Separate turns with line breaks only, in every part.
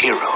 heroes.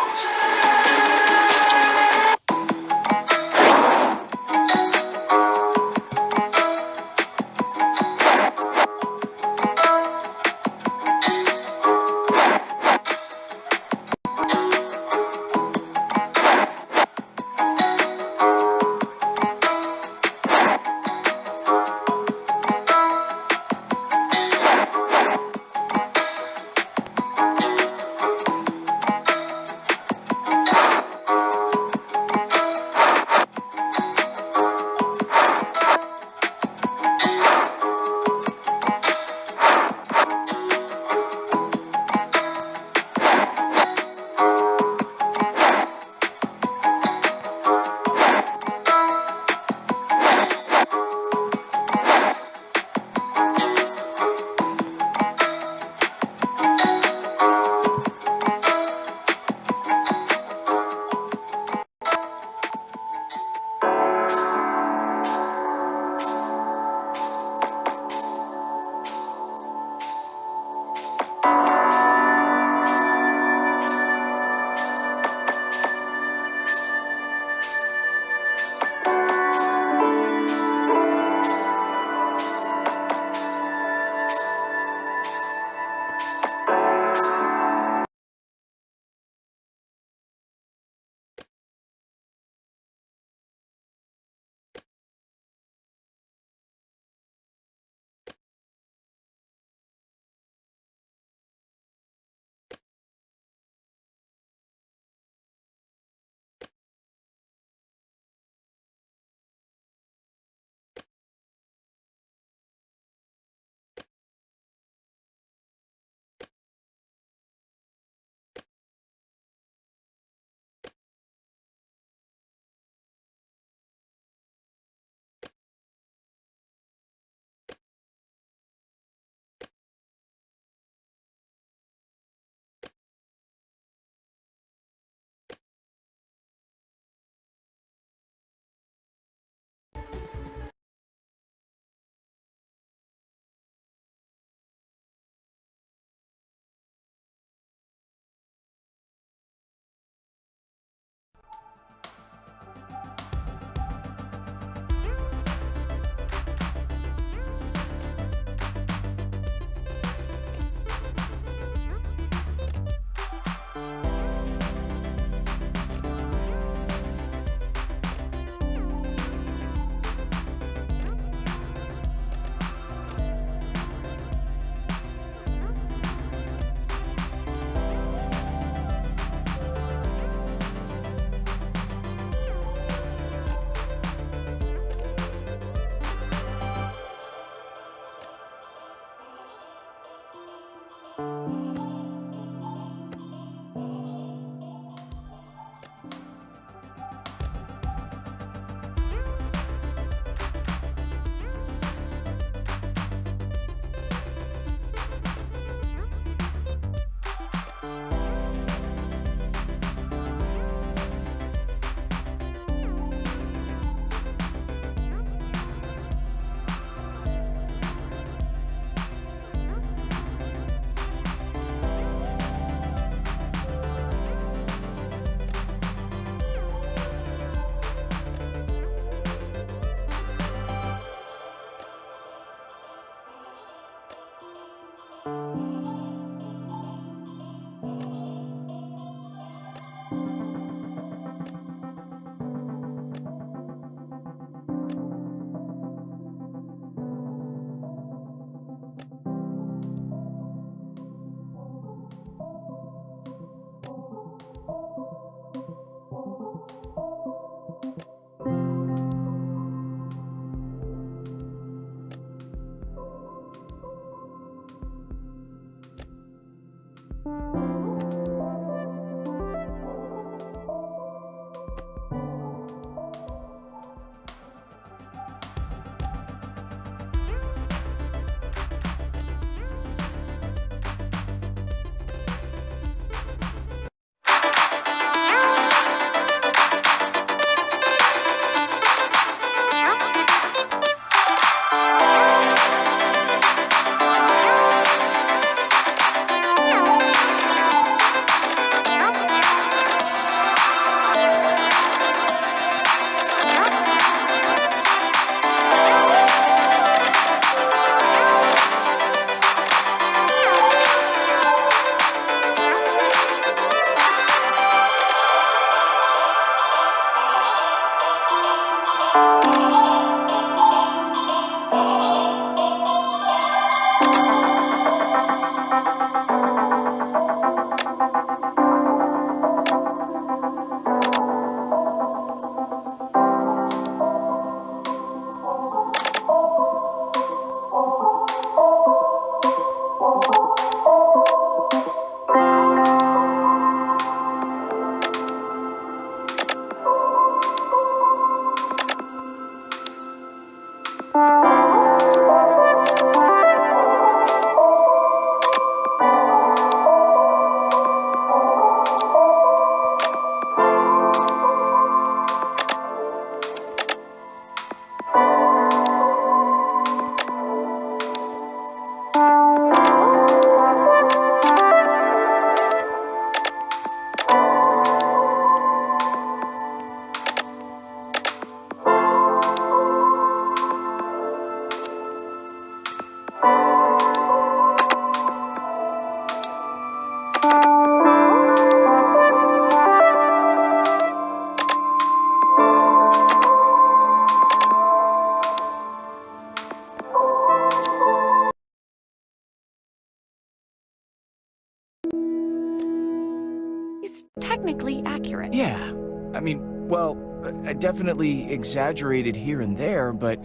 Technically accurate.
Yeah. I mean, well, I definitely exaggerated here and there, but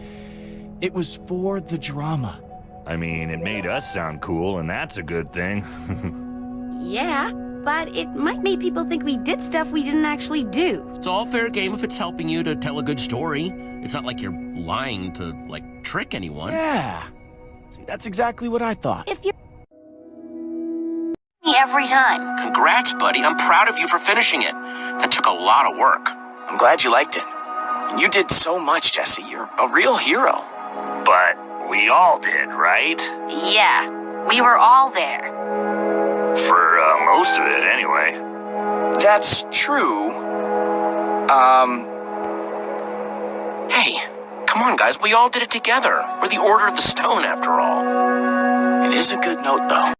it was for the drama.
I mean, it made us sound cool, and that's a good thing.
Yeah, but it might make people think we did stuff we didn't actually do.
It's all fair game if it's helping you to tell a good story. It's not like you're lying to, like, trick anyone.
Yeah. See, that's exactly what I thought.
If you're
every time.
Congrats, buddy. I'm proud of you for finishing it. That took a lot of work.
I'm glad you liked it. And you did so much, Jesse. You're a real hero.
but we all did, right?
Yeah, we were all there.
For uh, most of it, anyway.
That's true. Um,
Hey, come on, guys. We all did it together. We're the Order of the Stone, after all.
it is a good note, though.